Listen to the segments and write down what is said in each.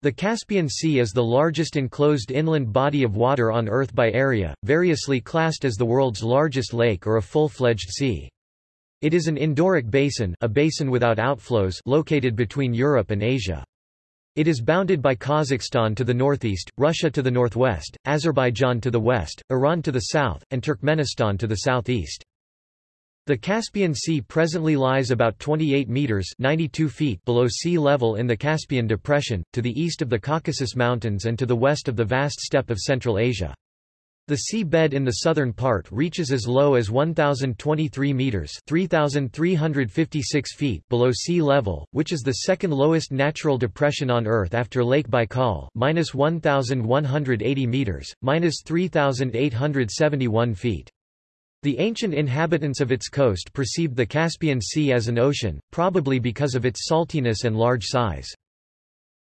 The Caspian Sea is the largest enclosed inland body of water on Earth by area, variously classed as the world's largest lake or a full-fledged sea. It is an endorheic basin, a basin without outflows located between Europe and Asia. It is bounded by Kazakhstan to the northeast, Russia to the northwest, Azerbaijan to the west, Iran to the south, and Turkmenistan to the southeast. The Caspian Sea presently lies about 28 meters 92 feet below sea level in the Caspian Depression, to the east of the Caucasus Mountains and to the west of the vast steppe of Central Asia. The sea bed in the southern part reaches as low as 1,023 meters 3,356 feet below sea level, which is the second lowest natural depression on Earth after Lake Baikal minus 1,180 meters, minus 3,871 feet. The ancient inhabitants of its coast perceived the Caspian Sea as an ocean, probably because of its saltiness and large size.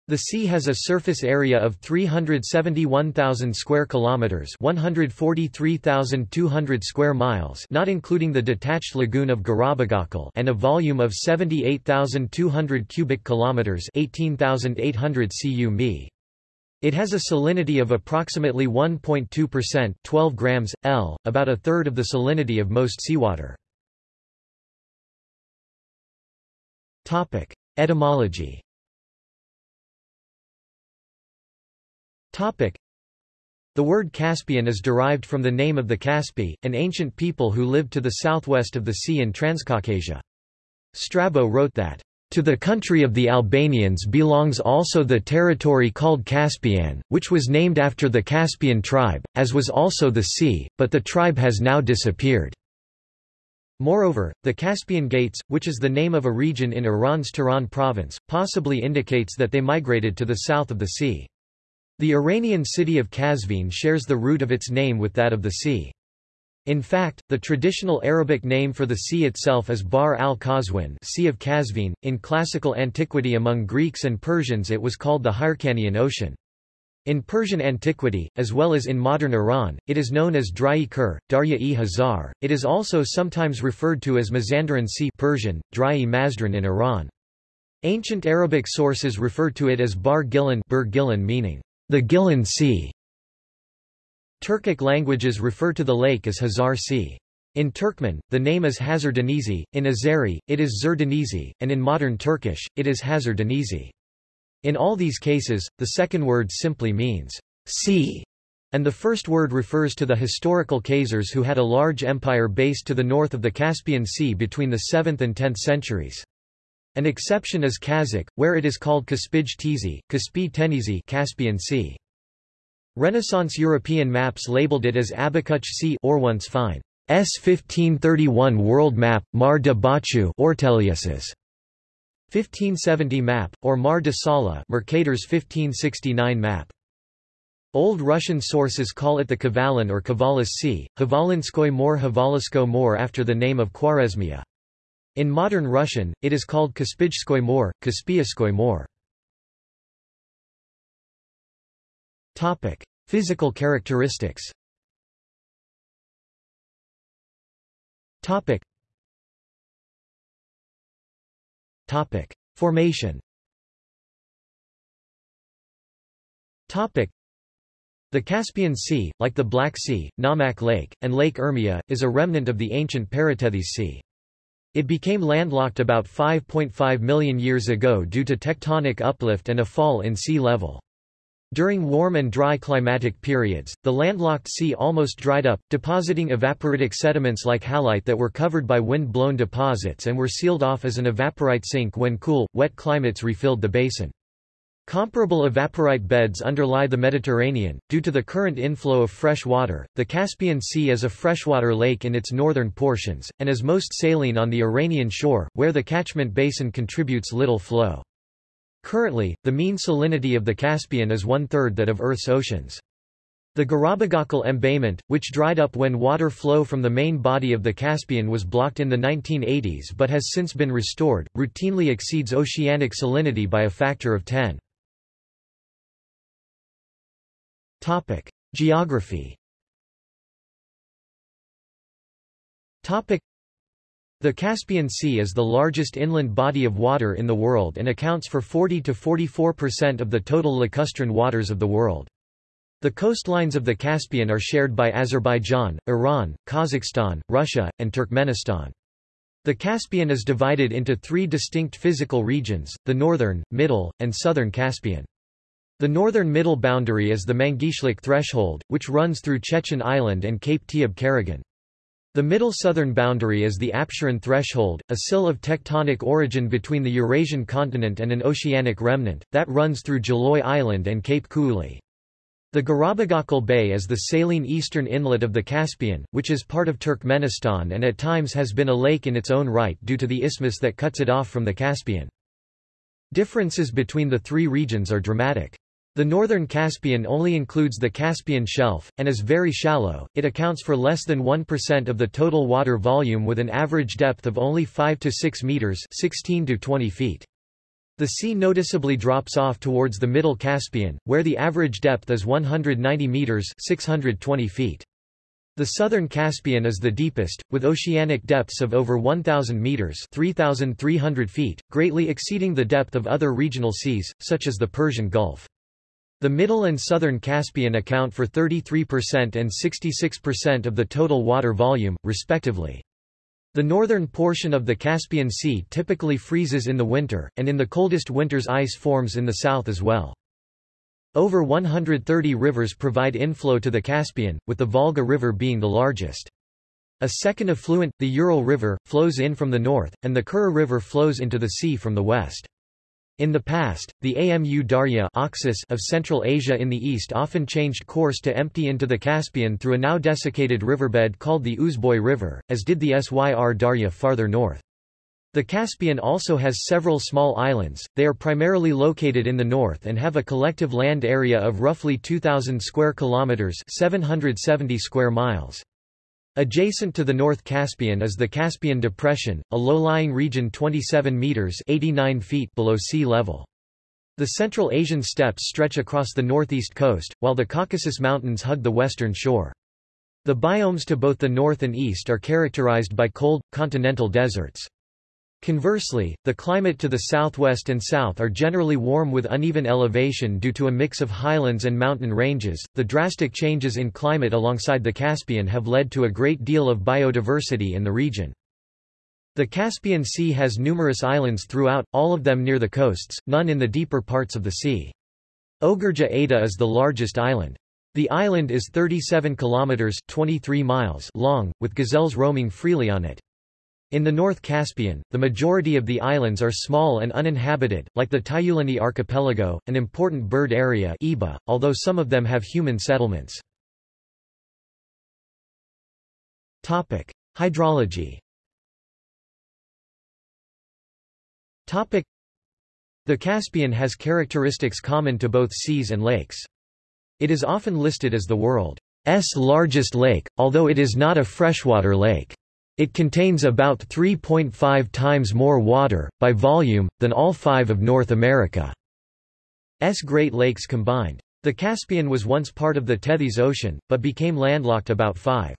The sea has a surface area of 371,000 square kilometers, 143,200 square miles, not including the detached lagoon of Garabagakal, and a volume of 78,200 cubic kilometers, 18,800 cu it has a salinity of approximately 1.2% 12 grams, L, about a third of the salinity of most seawater. Etymology The word Caspian is derived from the name of the Caspi, an ancient people who lived to the southwest of the sea in Transcaucasia. Strabo wrote that to the country of the Albanians belongs also the territory called Caspian, which was named after the Caspian tribe, as was also the sea, but the tribe has now disappeared. Moreover, the Caspian Gates, which is the name of a region in Iran's Tehran province, possibly indicates that they migrated to the south of the sea. The Iranian city of Qazvin shares the root of its name with that of the sea. In fact, the traditional Arabic name for the sea itself is Bahr al-Qazwin Sea of Qazvin. In classical antiquity among Greeks and Persians it was called the Hyrcanian Ocean. In Persian antiquity, as well as in modern Iran, it is known as Dry-e-Kur, Darya-e-Hazar. It is also sometimes referred to as Mazandaran Sea Persian, Dry-e-Mazdran in Iran. Ancient Arabic sources refer to it as Bar Gilan, Bur Gilan meaning the Gilan Sea. Turkic languages refer to the lake as Hazar Sea. In Turkmen, the name is Hazar Denizi, in Azeri, it is Zur Denizi, and in modern Turkish, it is Hazar Denizi. In all these cases, the second word simply means sea, and the first word refers to the historical Khazars who had a large empire based to the north of the Caspian Sea between the 7th and 10th centuries. An exception is Kazakh, where it is called Kaspij Tizi, Kaspi Tenizi Caspian Sea. Renaissance European maps labeled it as Abakuch Sea Oronce Finé. S 1531 World Map, Mar de Bachu Ortelius's 1570 map, or Mar de Sala Mercator's 1569 map. Old Russian sources call it the Kavalin or Kavalis Sea, Havalinskoy Mor Havalisko Mor after the name of Khwarezmia. In modern Russian, it is called Kaspijskoy Mor, Kaspiaskoy Mor. Physical characteristics. Topic. Topic: Formation. Topic. The Caspian Sea, like the Black Sea, Namak Lake, and Lake Urmia, is a remnant of the ancient Paratethys Sea. It became landlocked about 5.5 million years ago due to tectonic uplift and a fall in sea level. During warm and dry climatic periods, the landlocked sea almost dried up, depositing evaporitic sediments like halite that were covered by wind-blown deposits and were sealed off as an evaporite sink when cool, wet climates refilled the basin. Comparable evaporite beds underlie the Mediterranean. Due to the current inflow of fresh water, the Caspian Sea is a freshwater lake in its northern portions, and is most saline on the Iranian shore, where the catchment basin contributes little flow. Currently, the mean salinity of the Caspian is one-third that of Earth's oceans. The Garabagakal embayment, which dried up when water flow from the main body of the Caspian was blocked in the 1980s but has since been restored, routinely exceeds oceanic salinity by a factor of 10. Topic: Geography. Topic: The Caspian Sea is the largest inland body of water in the world and accounts for 40 to 44% of the total lacustrine waters of the world. The coastlines of the Caspian are shared by Azerbaijan, Iran, Kazakhstan, Russia, and Turkmenistan. The Caspian is divided into three distinct physical regions, the northern, middle, and southern Caspian. The northern middle boundary is the Mangyshlak threshold, which runs through Chechen Island and Cape Tyub-Karagan. The middle southern boundary is the Apsheron threshold, a sill of tectonic origin between the Eurasian continent and an oceanic remnant, that runs through Zhiloy Island and Cape Kuuli. The Garabagakal Bay is the saline eastern inlet of the Caspian, which is part of Turkmenistan and at times has been a lake in its own right due to the isthmus that cuts it off from the Caspian. Differences between the three regions are dramatic. The northern Caspian only includes the Caspian Shelf, and is very shallow, it accounts for less than 1% of the total water volume with an average depth of only 5 to 6 meters 16 to 20 feet. The sea noticeably drops off towards the middle Caspian, where the average depth is 190 meters 620 feet. The southern Caspian is the deepest, with oceanic depths of over 1,000 meters 3,300 feet, greatly exceeding the depth of other regional seas, such as the Persian Gulf. The Middle and Southern Caspian account for 33% and 66% of the total water volume, respectively. The northern portion of the Caspian Sea typically freezes in the winter, and in the coldest winters ice forms in the south as well. Over 130 rivers provide inflow to the Caspian, with the Volga River being the largest. A second affluent, the Ural River, flows in from the north, and the Kura River flows into the sea from the west. In the past, the Amu Darya Oxus of Central Asia in the east often changed course to empty into the Caspian through a now desiccated riverbed called the Uzboy River, as did the Syr Darya farther north. The Caspian also has several small islands, they are primarily located in the north and have a collective land area of roughly 2,000 square kilometers 770 square miles. Adjacent to the North Caspian is the Caspian Depression, a low-lying region 27 meters 89 feet below sea level. The Central Asian steppes stretch across the northeast coast, while the Caucasus Mountains hug the western shore. The biomes to both the north and east are characterized by cold, continental deserts. Conversely, the climate to the southwest and south are generally warm with uneven elevation due to a mix of highlands and mountain ranges. The drastic changes in climate alongside the Caspian have led to a great deal of biodiversity in the region. The Caspian Sea has numerous islands throughout, all of them near the coasts, none in the deeper parts of the sea. Ogurja Ada is the largest island. The island is 37 kilometers 23 miles long, with gazelles roaming freely on it. In the North Caspian, the majority of the islands are small and uninhabited, like the Tyuleni archipelago, an important bird area EBA, although some of them have human settlements. Topic: Hydrology. Topic: The Caspian has characteristics common to both seas and lakes. It is often listed as the world's largest lake, although it is not a freshwater lake. It contains about 3.5 times more water, by volume, than all five of North America's Great Lakes combined. The Caspian was once part of the Tethys Ocean, but became landlocked about 5.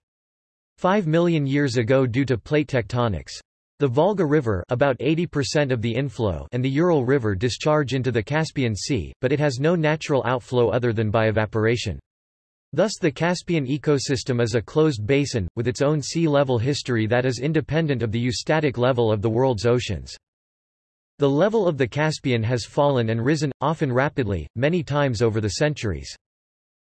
5 million years ago due to plate tectonics. The Volga River about 80% of the inflow and the Ural River discharge into the Caspian Sea, but it has no natural outflow other than by evaporation. Thus the Caspian ecosystem is a closed basin, with its own sea level history that is independent of the eustatic level of the world's oceans. The level of the Caspian has fallen and risen, often rapidly, many times over the centuries.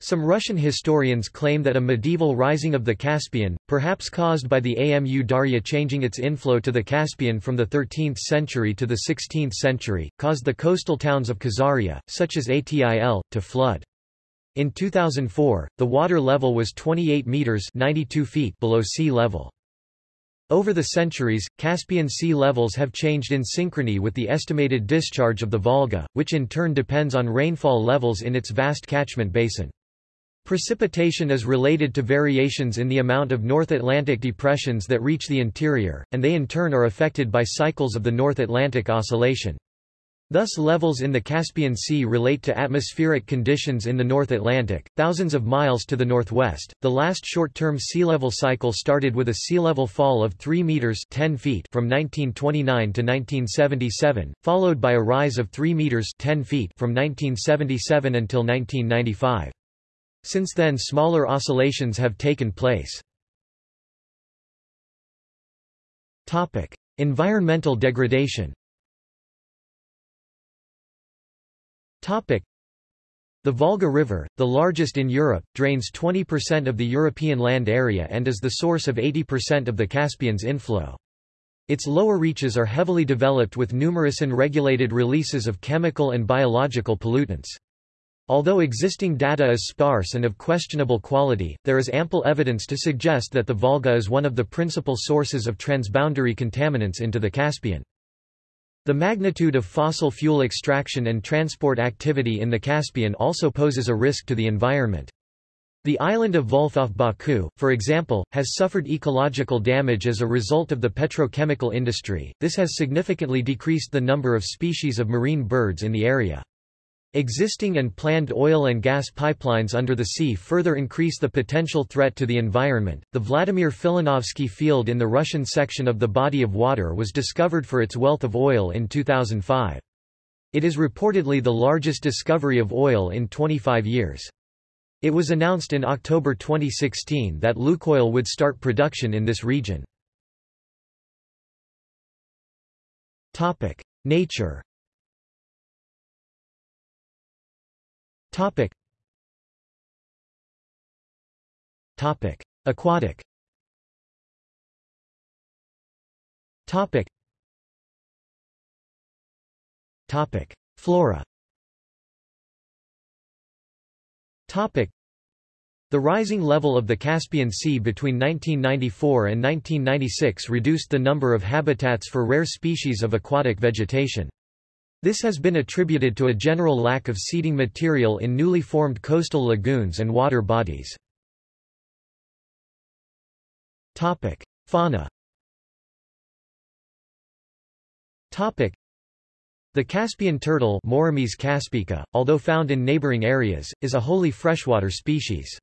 Some Russian historians claim that a medieval rising of the Caspian, perhaps caused by the Amu Darya changing its inflow to the Caspian from the 13th century to the 16th century, caused the coastal towns of Khazaria, such as Atil, to flood. In 2004, the water level was 28 meters 92 feet below sea level. Over the centuries, Caspian sea levels have changed in synchrony with the estimated discharge of the Volga, which in turn depends on rainfall levels in its vast catchment basin. Precipitation is related to variations in the amount of North Atlantic depressions that reach the interior, and they in turn are affected by cycles of the North Atlantic Oscillation. Thus levels in the Caspian Sea relate to atmospheric conditions in the North Atlantic, thousands of miles to the northwest. The last short-term sea level cycle started with a sea level fall of 3 meters 10 feet from 1929 to 1977, followed by a rise of 3 meters 10 feet from 1977 until 1995. Since then smaller oscillations have taken place. Topic: Environmental degradation. The Volga River, the largest in Europe, drains 20% of the European land area and is the source of 80% of the Caspian's inflow. Its lower reaches are heavily developed with numerous unregulated releases of chemical and biological pollutants. Although existing data is sparse and of questionable quality, there is ample evidence to suggest that the Volga is one of the principal sources of transboundary contaminants into the Caspian. The magnitude of fossil fuel extraction and transport activity in the Caspian also poses a risk to the environment. The island of off Baku, for example, has suffered ecological damage as a result of the petrochemical industry. This has significantly decreased the number of species of marine birds in the area. Existing and planned oil and gas pipelines under the sea further increase the potential threat to the environment. The Vladimir Filanovsky field in the Russian section of the body of water was discovered for its wealth of oil in 2005. It is reportedly the largest discovery of oil in 25 years. It was announced in October 2016 that Lukoil would start production in this region. Topic: Nature Topic. Topic. Aquatic Topic. Topic. Flora Topic. The rising level of the Caspian Sea between 1994 and 1996 reduced the number of habitats for rare species of aquatic vegetation. This has been attributed to a general lack of seeding material in newly formed coastal lagoons and water bodies. Fauna. The Caspian turtle caspica, although found in neighboring areas, is a wholly freshwater species.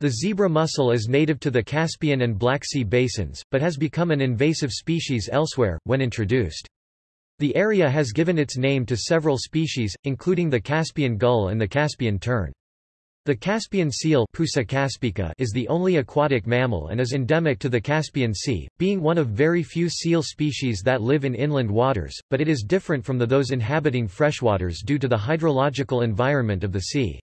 The zebra mussel is native to the Caspian and Black Sea basins, but has become an invasive species elsewhere, when introduced. The area has given its name to several species, including the Caspian gull and the Caspian tern. The Caspian seal Pusa caspica is the only aquatic mammal and is endemic to the Caspian Sea, being one of very few seal species that live in inland waters, but it is different from the those inhabiting freshwaters due to the hydrological environment of the sea.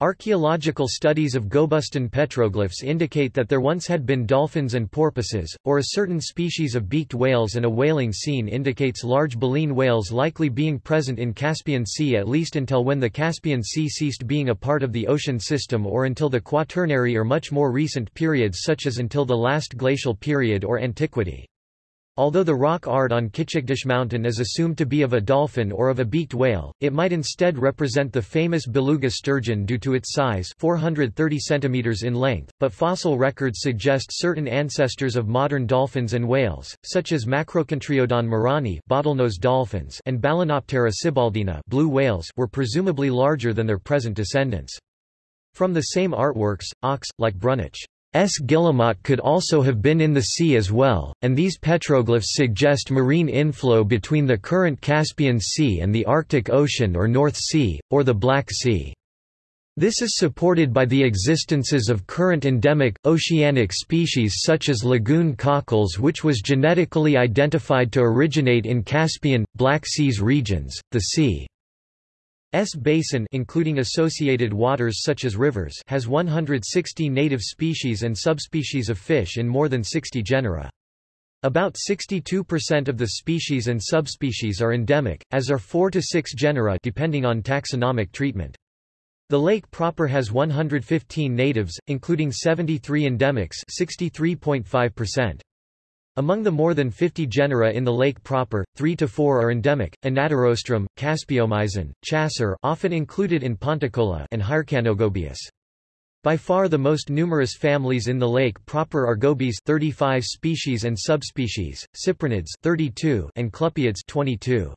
Archaeological studies of Gobustan petroglyphs indicate that there once had been dolphins and porpoises, or a certain species of beaked whales and a whaling scene indicates large baleen whales likely being present in Caspian Sea at least until when the Caspian Sea ceased being a part of the ocean system or until the Quaternary or much more recent periods such as until the last glacial period or antiquity. Although the rock art on Kichikdash Mountain is assumed to be of a dolphin or of a beaked whale, it might instead represent the famous beluga sturgeon due to its size 430 cm in length, but fossil records suggest certain ancestors of modern dolphins and whales, such as Macrokentriodon morani bottlenose dolphins and Balaenoptera sibbaldina blue whales were presumably larger than their present descendants. From the same artworks, ox, like Brünnich, S. Guillemot could also have been in the sea as well, and these petroglyphs suggest marine inflow between the current Caspian Sea and the Arctic Ocean or North Sea, or the Black Sea. This is supported by the existences of current endemic, oceanic species such as lagoon cockles which was genetically identified to originate in Caspian, Black Seas regions, the sea. S basin including associated waters such as rivers has 160 native species and subspecies of fish in more than 60 genera. About 62% of the species and subspecies are endemic, as are 4 to 6 genera depending on taxonomic treatment. The lake proper has 115 natives, including 73 endemics 63.5%. Among the more than 50 genera in the lake proper, 3 to 4 are endemic: Anatirostrum, Caspiomyzon, Chasar, often included in Ponticola, and Hyrcanogobius. By far the most numerous families in the lake proper are gobies 35 species and subspecies, cyprinids 32 and clupeids 22.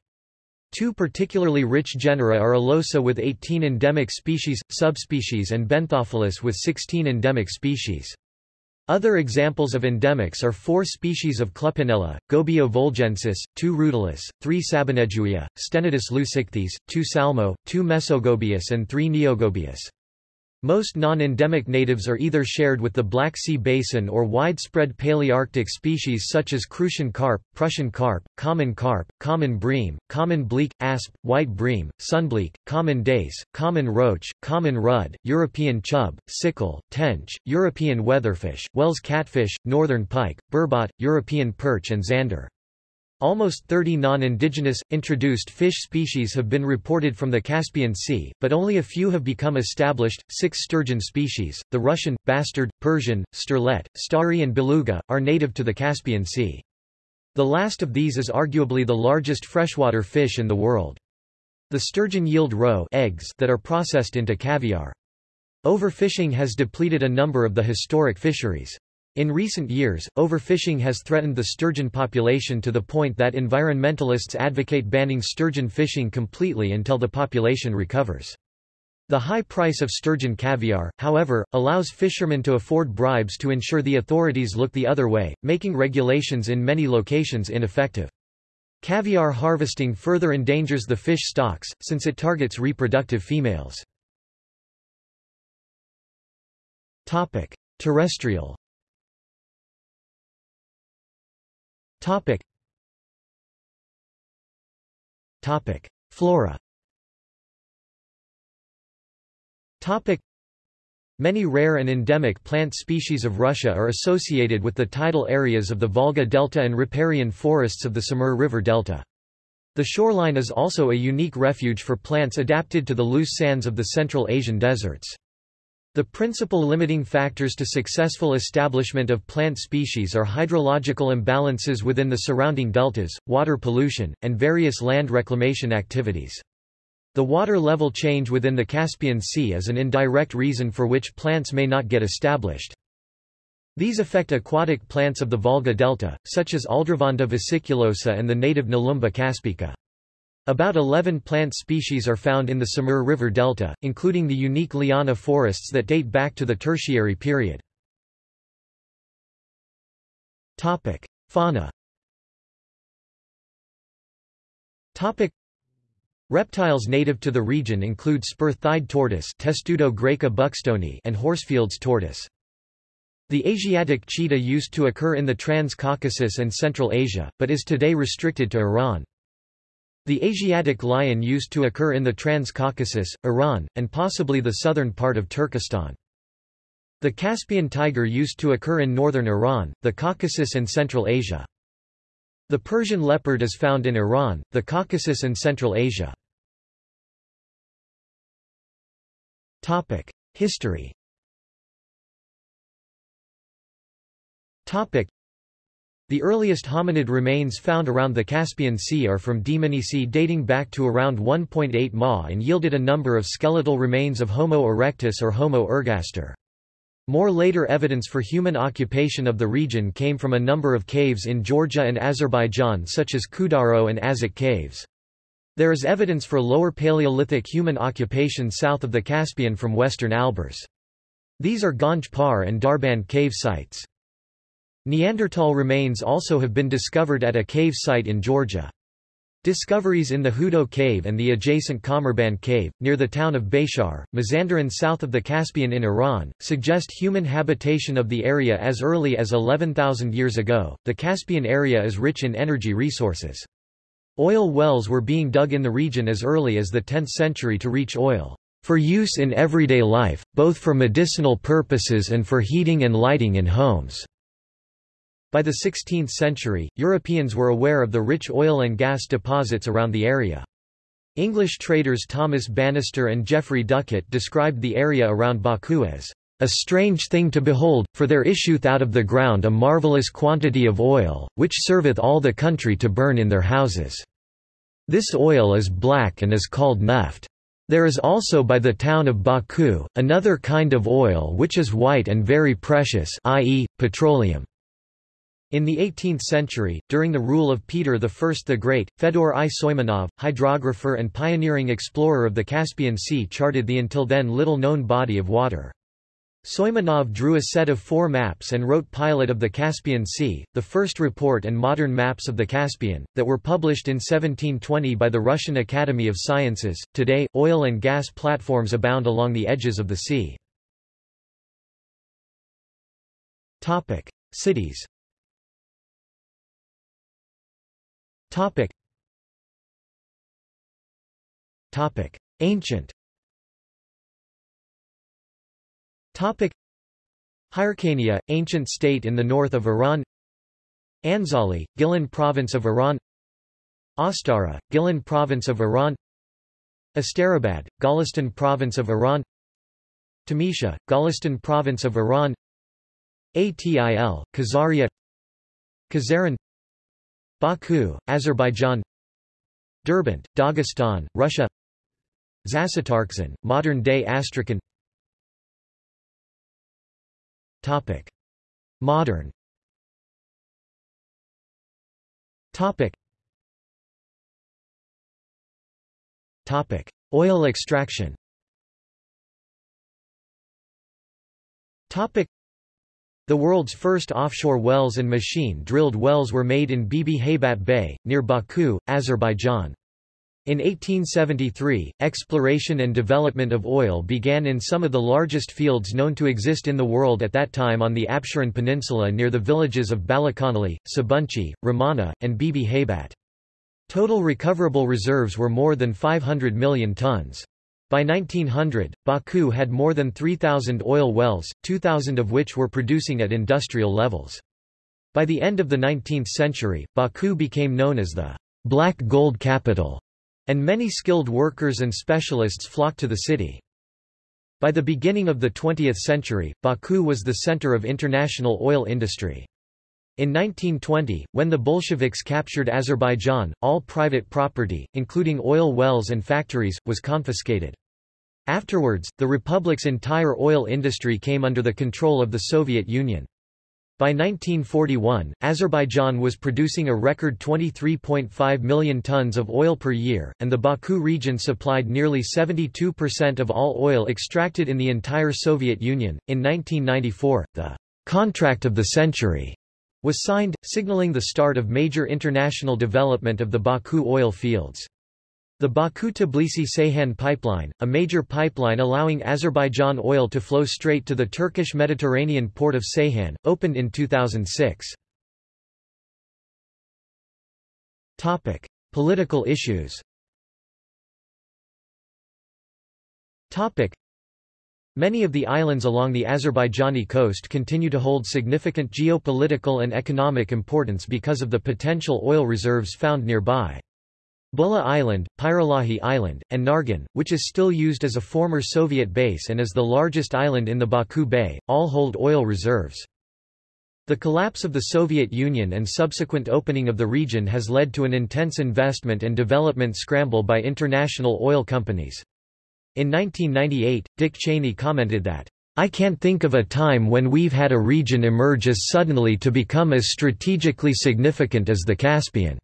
Two particularly rich genera are Alosa with 18 endemic species, subspecies and Benthophilus with 16 endemic species. Other examples of endemics are four species of Clupeonella, Gobio volgensis, two Rutilus, three Sabanejewia, Stenodus leucichthys, two Salmo, two Mesogobius and three Neogobius. Most non-endemic natives are either shared with the Black Sea Basin or widespread Palearctic species such as Crucian carp, Prussian carp, common carp, common bream, common bleak, asp, white bream, sunbleak, common dace, common roach, common rudd, European chub, sickle, tench, European weatherfish, wels catfish, northern pike, burbot, European perch and zander. Almost 30 non-indigenous, introduced fish species have been reported from the Caspian Sea, but only a few have become established. Six sturgeon species, the Russian, bastard, Persian, sterlet, starry and beluga, are native to the Caspian Sea. The last of these is arguably the largest freshwater fish in the world. The sturgeon yield roe eggs that are processed into caviar. Overfishing has depleted a number of the historic fisheries. In recent years, overfishing has threatened the sturgeon population to the point that environmentalists advocate banning sturgeon fishing completely until the population recovers. The high price of sturgeon caviar, however, allows fishermen to afford bribes to ensure the authorities look the other way, making regulations in many locations ineffective. Caviar harvesting further endangers the fish stocks, since it targets reproductive females. Terrestrial Topic. Topic. Flora Topic. Many rare and endemic plant species of Russia are associated with the tidal areas of the Volga Delta and riparian forests of the Samur River Delta. The shoreline is also a unique refuge for plants adapted to the loose sands of the Central Asian deserts. The principal limiting factors to successful establishment of plant species are hydrological imbalances within the surrounding deltas, water pollution, and various land reclamation activities. The water level change within the Caspian Sea is an indirect reason for which plants may not get established. These affect aquatic plants of the Volga Delta, such as Aldrovanda vesiculosa and the native Nelumbo caspica. About 11 plant species are found in the Samur River delta, including the unique liana forests that date back to the Tertiary period. Topic: Fauna Topic: Reptiles native to the region include spur-thighed tortoise Testudo graeca buxtoni and Horsfield's tortoise. The Asiatic cheetah used to occur in the Trans-Caucasus and Central Asia, but is today restricted to Iran. The Asiatic lion used to occur in the Trans-Caucasus, Iran, and possibly the southern part of Turkestan. The Caspian tiger used to occur in northern Iran, the Caucasus and Central Asia. The Persian leopard is found in Iran, the Caucasus and Central Asia. History the earliest hominid remains found around the Caspian Sea are from Dmanisi dating back to around 1.8 Ma and yielded a number of skeletal remains of Homo erectus or Homo ergaster. More later evidence for human occupation of the region came from a number of caves in Georgia and Azerbaijan such as Kudaro and Azak caves. There is evidence for Lower Paleolithic human occupation south of the Caspian from western Alborz. These are Ganj Par and Darban cave sites. Neanderthal remains also have been discovered at a cave site in Georgia. Discoveries in the Hotu cave and the adjacent Kamarband cave, near the town of Behshahr, Mazandaran south of the Caspian in Iran, suggest human habitation of the area as early as 11,000 years ago. The Caspian area is rich in energy resources. Oil wells were being dug in the region as early as the 10th century to reach oil for use in everyday life, both for medicinal purposes and for heating and lighting in homes. By the 16th century, Europeans were aware of the rich oil and gas deposits around the area. English traders Thomas Bannister and Geoffrey Duckett described the area around Baku as a strange thing to behold, for there issueth out of the ground a marvellous quantity of oil, which serveth all the country to burn in their houses. This oil is black and is called neft. There is also by the town of Baku, another kind of oil which is white and very precious i.e., petroleum. In the 18th century, during the rule of Peter I the Great, Fedor I. Soimanov, hydrographer and pioneering explorer of the Caspian Sea charted the until then little-known body of water. Soimanov drew a set of four maps and wrote Pilot of the Caspian Sea, the first report and modern maps of the Caspian, that were published in 1720 by the Russian Academy of Sciences. Today, oil and gas platforms abound along the edges of the sea. Cities Topic. Topic. Ancient. Topic. Hyrcania, ancient state in the north of Iran. Anzali, Gilan province of Iran. Astara, Gilan province of Iran. Astarabad, Golestan province of Iran. Tamisha, Golestan province of Iran. Atil, Khazaria Kazaran Baku, Azerbaijan Derbent, Dagestan, Russia Zasatarksan, modern-day Astrakhan Topic. Modern Topic. Topic. Oil extraction Topic. The world's first offshore wells and machine-drilled wells were made in Bibi Haybat Bay, near Baku, Azerbaijan. In 1873, exploration and development of oil began in some of the largest fields known to exist in the world at that time on the Absheron Peninsula near the villages of Balakanali, Sabunchi, Ramana, and Bibi Haybat. Total recoverable reserves were more than 500 million tons. By 1900, Baku had more than 3,000 oil wells, 2,000 of which were producing at industrial levels. By the end of the 19th century, Baku became known as the Black Gold Capital, and many skilled workers and specialists flocked to the city. By the beginning of the 20th century, Baku was the center of international oil industry. In 1920, when the Bolsheviks captured Azerbaijan, all private property, including oil wells and factories, was confiscated. Afterwards, the republic's entire oil industry came under the control of the Soviet Union. By 1941, Azerbaijan was producing a record 23.5 million tons of oil per year, and the Baku region supplied nearly 72% of all oil extracted in the entire Soviet Union. In 1994, the contract of the century was signed, signaling the start of major international development of the Baku oil fields. The Baku-Tbilisi-Ceyhan pipeline, a major pipeline allowing Azerbaijan oil to flow straight to the Turkish Mediterranean port of Ceyhan, opened in 2006. Topic: Political issues. Topic: Many of the islands along the Azerbaijani coast continue to hold significant geopolitical and economic importance because of the potential oil reserves found nearby. Bulla Island, Pirallahi Island, and Nargan, which is still used as a former Soviet base and is the largest island in the Baku Bay, all hold oil reserves. The collapse of the Soviet Union and subsequent opening of the region has led to an intense investment and development scramble by international oil companies. In 1998, Dick Cheney commented that, I can't think of a time when we've had a region emerge as suddenly to become as strategically significant as the Caspian.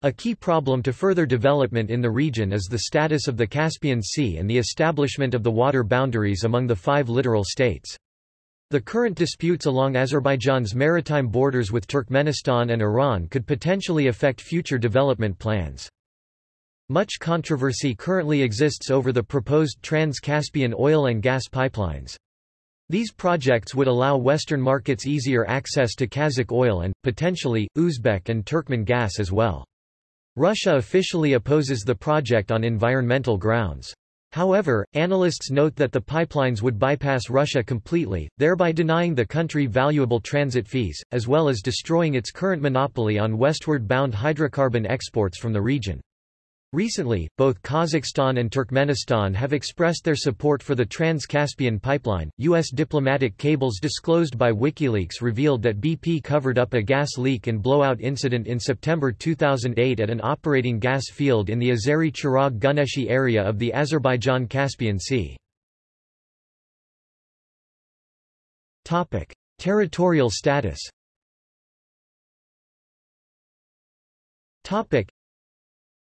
A key problem to further development in the region is the status of the Caspian Sea and the establishment of the water boundaries among the five littoral states. The current disputes along Azerbaijan's maritime borders with Turkmenistan and Iran could potentially affect future development plans. Much controversy currently exists over the proposed Trans-Caspian oil and gas pipelines. These projects would allow Western markets easier access to Kazakh oil and, potentially, Uzbek and Turkmen gas as well. Russia officially opposes the project on environmental grounds. However, analysts note that the pipelines would bypass Russia completely, thereby denying the country valuable transit fees, as well as destroying its current monopoly on westward-bound hydrocarbon exports from the region. Recently, both Kazakhstan and Turkmenistan have expressed their support for the Trans-Caspian pipeline. U.S. diplomatic cables disclosed by WikiLeaks revealed that BP covered up a gas leak and blowout incident in September 2008 at an operating gas field in the Azeri Chirag Guneshli area of the Azerbaijan Caspian Sea. Topic: Territorial status.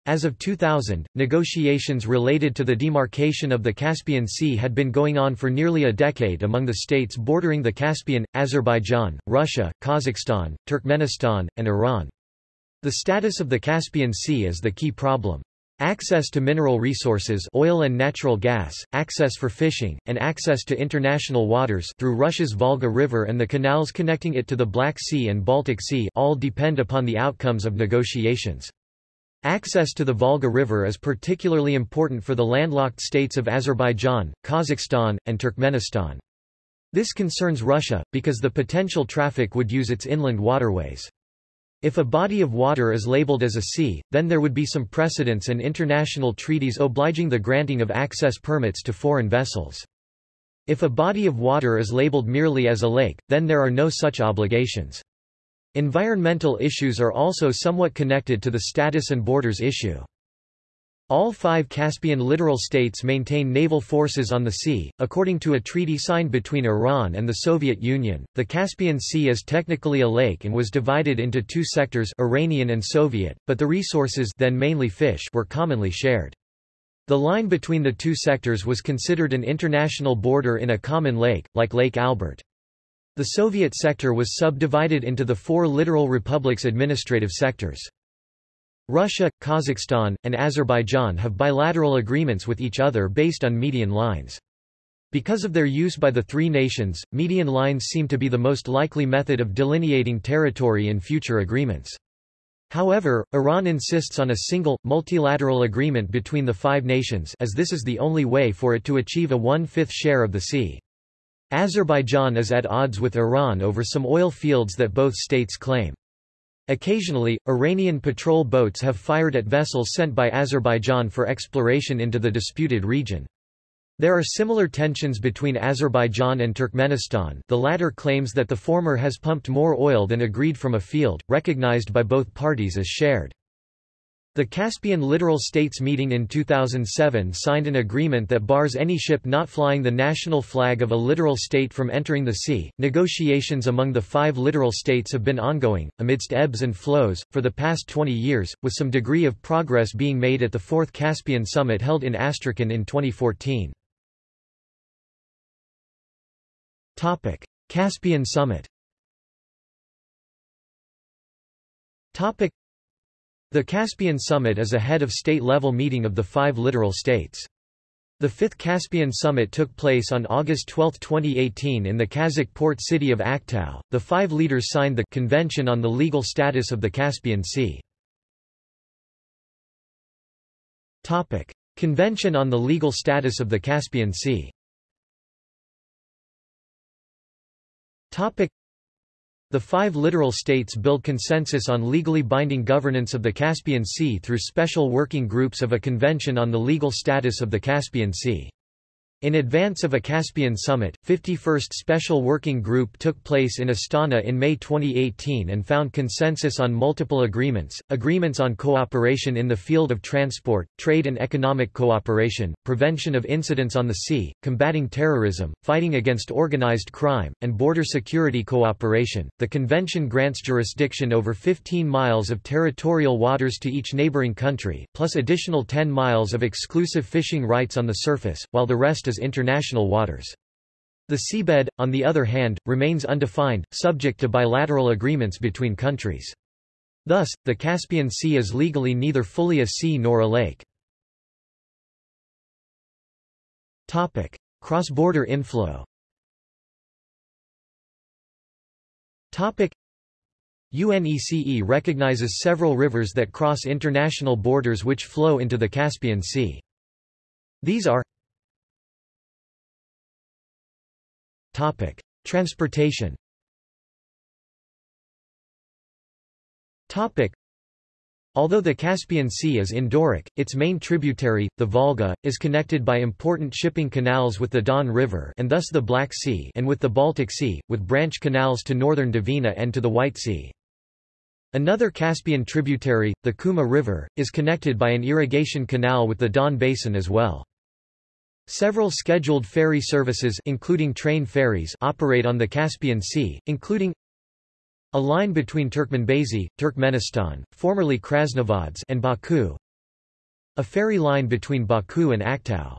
As of 2000, negotiations related to the demarcation of the Caspian Sea had been going on for nearly a decade among the states bordering the Caspian, Azerbaijan, Russia, Kazakhstan, Turkmenistan, and Iran. The status of the Caspian Sea is the key problem. Access to mineral resources oil and natural gas, access for fishing, and access to international waters through Russia's Volga River and the canals connecting it to the Black Sea and Baltic Sea all depend upon the outcomes of negotiations. Access to the Volga River is particularly important for the landlocked states of Azerbaijan, Kazakhstan, and Turkmenistan. This concerns Russia, because the potential traffic would use its inland waterways. If a body of water is labeled as a sea, then there would be some precedents and international treaties obliging the granting of access permits to foreign vessels. If a body of water is labeled merely as a lake, then there are no such obligations. Environmental issues are also somewhat connected to the status and borders issue. All five Caspian littoral states maintain naval forces on the sea. According to a treaty signed between Iran and the Soviet Union, the Caspian Sea is technically a lake and was divided into two sectors Iranian and Soviet, but the resources then mainly fish were commonly shared. The line between the two sectors was considered an international border in a common lake, like Lake Albert. The Soviet sector was subdivided into the four littoral republics' administrative sectors. Russia, Kazakhstan, and Azerbaijan have bilateral agreements with each other based on median lines. Because of their use by the three nations, median lines seem to be the most likely method of delineating territory in future agreements. However, Iran insists on a single, multilateral agreement between the five nations as this is the only way for it to achieve a one-fifth share of the sea. Azerbaijan is at odds with Iran over some oil fields that both states claim. Occasionally, Iranian patrol boats have fired at vessels sent by Azerbaijan for exploration into the disputed region. There are similar tensions between Azerbaijan and Turkmenistan the latter claims that the former has pumped more oil than agreed from a field, recognized by both parties as shared. The Caspian Littoral States meeting in 2007 signed an agreement that bars any ship not flying the national flag of a littoral state from entering the sea. Negotiations among the five littoral states have been ongoing, amidst ebbs and flows, for the past 20 years, with some degree of progress being made at the Fourth Caspian Summit held in Astrakhan in 2014. Topic: Caspian Summit. Topic: the Caspian Summit is a head-of-state-level meeting of the five littoral states. The fifth Caspian Summit took place on August 12, 2018 in the Kazakh port city of Aktau. The five leaders signed the Convention on the Legal Status of the Caspian Sea. Topic: Convention on the Legal Status of the Caspian Sea. Topic: the five littoral states build consensus on legally binding governance of the Caspian Sea through special working groups of a Convention on the Legal Status of the Caspian Sea. In advance of a Caspian summit, 51st Special Working Group took place in Astana in May 2018 and found consensus on multiple agreements, agreements on cooperation in the field of transport, trade and economic cooperation, prevention of incidents on the sea, combating terrorism, fighting against organized crime, and border security cooperation. The convention grants jurisdiction over 15 miles of territorial waters to each neighboring country, plus additional 10 miles of exclusive fishing rights on the surface, while the rest is international waters. The seabed, on the other hand, remains undefined, subject to bilateral agreements between countries. Thus, the Caspian Sea is legally neither fully a sea nor a lake. Cross-border inflow UNECE recognizes several rivers that cross international borders which flow into the Caspian Sea. These are Topic: Transportation. Topic: Although the Caspian Sea is endorheic, its main tributary, the Volga, is connected by important shipping canals with the Don River and thus the Black Sea and with the Baltic Sea, with branch canals to northern Dvina and to the White Sea. Another Caspian tributary, the Kuma River, is connected by an irrigation canal with the Don Basin as well. Several scheduled ferry services including train ferries operate on the Caspian Sea, including A line between Turkmenbashy, Turkmenistan, formerly Krasnovodsk and Baku. A ferry line between Baku and Aktau.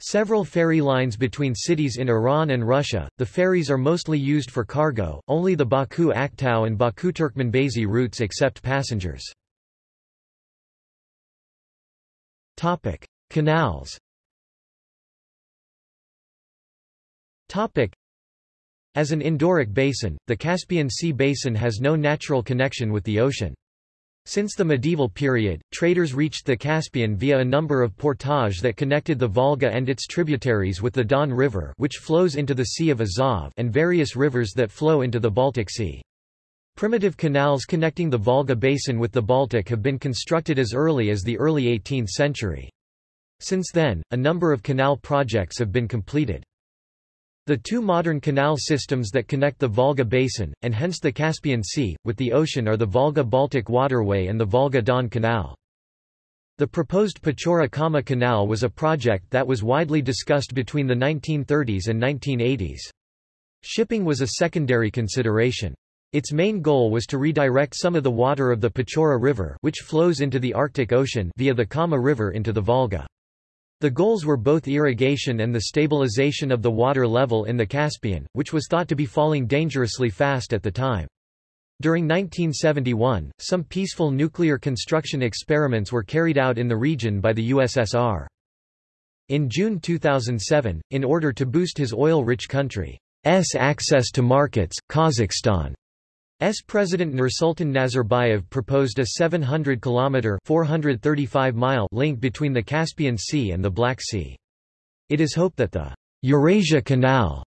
Several ferry lines between cities in Iran and Russia. The ferries are mostly used for cargo. Only the Baku-Aktau and Baku-Turkmenbazy routes accept passengers. Topic: Canals. As an endorheic basin, the Caspian Sea basin has no natural connection with the ocean. Since the medieval period, traders reached the Caspian via a number of portage that connected the Volga and its tributaries with the Don River which flows into the Sea of Azov and various rivers that flow into the Baltic Sea. Primitive canals connecting the Volga basin with the Baltic have been constructed as early as the early 18th century. Since then, a number of canal projects have been completed. The two modern canal systems that connect the Volga basin, and hence the Caspian Sea, with the ocean are the Volga-Baltic Waterway and the Volga-Don Canal. The proposed Pechora-Kama Canal was a project that was widely discussed between the 1930s and 1980s. Shipping was a secondary consideration. Its main goal was to redirect some of the water of the Pechora River which flows into the Arctic Ocean via the Kama River into the Volga. The goals were both irrigation and the stabilization of the water level in the Caspian, which was thought to be falling dangerously fast at the time. During 1971, some peaceful nuclear construction experiments were carried out in the region by the USSR. In June 2007, in order to boost his oil-rich country's access to markets, Kazakhstan S President Nursultan Nazarbayev proposed a 700-kilometer (435-mile) link between the Caspian Sea and the Black Sea. It is hoped that the Eurasia Canal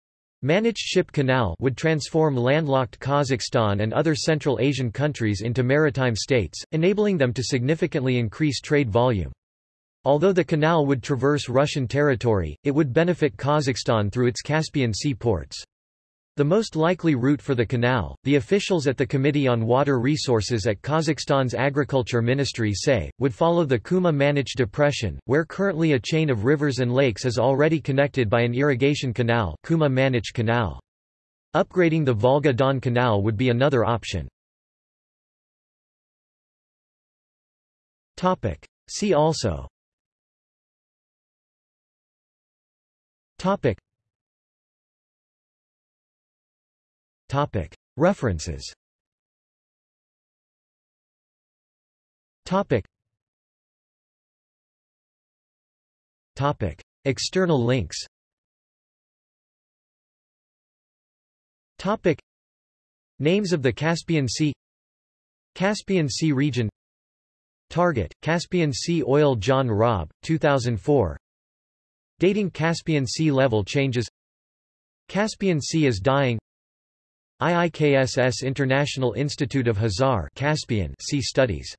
Manych Ship Canal would transform landlocked Kazakhstan and other Central Asian countries into maritime states, enabling them to significantly increase trade volume. Although the canal would traverse Russian territory, it would benefit Kazakhstan through its Caspian Sea ports. The most likely route for the canal, the officials at the Committee on Water Resources at Kazakhstan's Agriculture Ministry say, would follow the Kuma Manych Depression, where currently a chain of rivers and lakes is already connected by an irrigation canal Kuma Manych Canal. Upgrading the Volga-Don Canal would be another option. Topic. See also References. External links. Names of the Caspian Sea. Caspian Sea region. Target, Caspian Sea Oil John Robb, 2004 Dating Caspian Sea level changes. Caspian Sea is dying IIKSS International Institute of Hazar Caspian Sea Studies